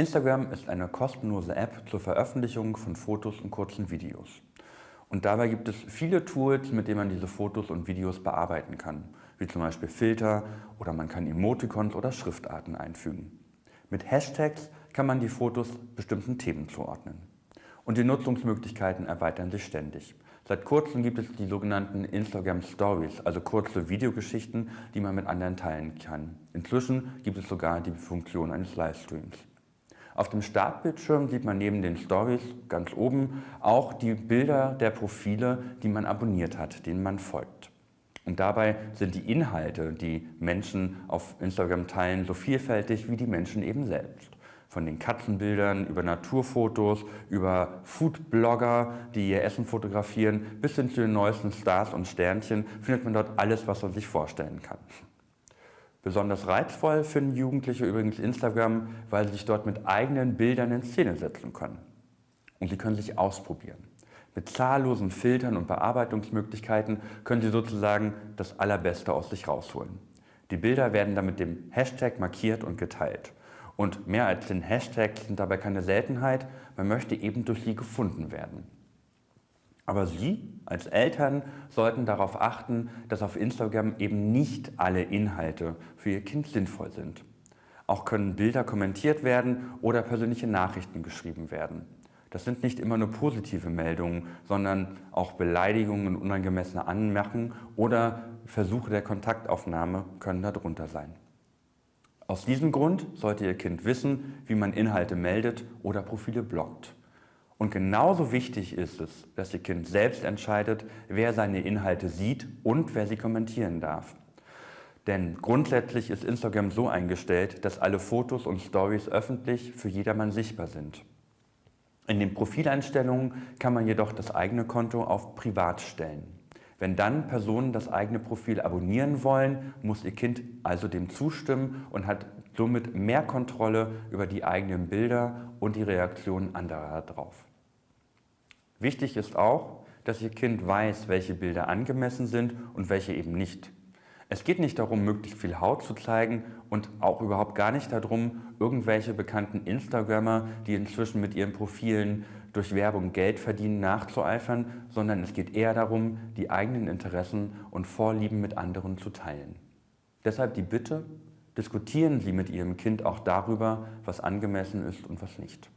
Instagram ist eine kostenlose App zur Veröffentlichung von Fotos und kurzen Videos. Und dabei gibt es viele Tools, mit denen man diese Fotos und Videos bearbeiten kann, wie zum Beispiel Filter oder man kann Emoticons oder Schriftarten einfügen. Mit Hashtags kann man die Fotos bestimmten Themen zuordnen. Und die Nutzungsmöglichkeiten erweitern sich ständig. Seit kurzem gibt es die sogenannten Instagram Stories, also kurze Videogeschichten, die man mit anderen teilen kann. Inzwischen gibt es sogar die Funktion eines Livestreams. Auf dem Startbildschirm sieht man neben den Stories ganz oben auch die Bilder der Profile, die man abonniert hat, denen man folgt. Und dabei sind die Inhalte, die Menschen auf Instagram teilen, so vielfältig wie die Menschen eben selbst. Von den Katzenbildern über Naturfotos, über Foodblogger, die ihr Essen fotografieren, bis hin zu den neuesten Stars und Sternchen findet man dort alles, was man sich vorstellen kann. Besonders reizvoll finden Jugendliche übrigens Instagram, weil sie sich dort mit eigenen Bildern in Szene setzen können. Und sie können sich ausprobieren. Mit zahllosen Filtern und Bearbeitungsmöglichkeiten können sie sozusagen das Allerbeste aus sich rausholen. Die Bilder werden dann mit dem Hashtag markiert und geteilt. Und mehr als den Hashtags sind dabei keine Seltenheit, man möchte eben durch sie gefunden werden. Aber Sie als Eltern sollten darauf achten, dass auf Instagram eben nicht alle Inhalte für Ihr Kind sinnvoll sind. Auch können Bilder kommentiert werden oder persönliche Nachrichten geschrieben werden. Das sind nicht immer nur positive Meldungen, sondern auch Beleidigungen und unangemessene Anmerkungen oder Versuche der Kontaktaufnahme können darunter sein. Aus diesem Grund sollte Ihr Kind wissen, wie man Inhalte meldet oder Profile blockt. Und genauso wichtig ist es, dass Ihr Kind selbst entscheidet, wer seine Inhalte sieht und wer sie kommentieren darf. Denn grundsätzlich ist Instagram so eingestellt, dass alle Fotos und Stories öffentlich für jedermann sichtbar sind. In den Profileinstellungen kann man jedoch das eigene Konto auf Privat stellen. Wenn dann Personen das eigene Profil abonnieren wollen, muss ihr Kind also dem zustimmen und hat somit mehr Kontrolle über die eigenen Bilder und die Reaktionen anderer darauf. Wichtig ist auch, dass Ihr Kind weiß, welche Bilder angemessen sind und welche eben nicht. Es geht nicht darum, möglichst viel Haut zu zeigen und auch überhaupt gar nicht darum, irgendwelche bekannten Instagrammer, die inzwischen mit ihren Profilen durch Werbung Geld verdienen, nachzueifern, sondern es geht eher darum, die eigenen Interessen und Vorlieben mit anderen zu teilen. Deshalb die Bitte, diskutieren Sie mit Ihrem Kind auch darüber, was angemessen ist und was nicht.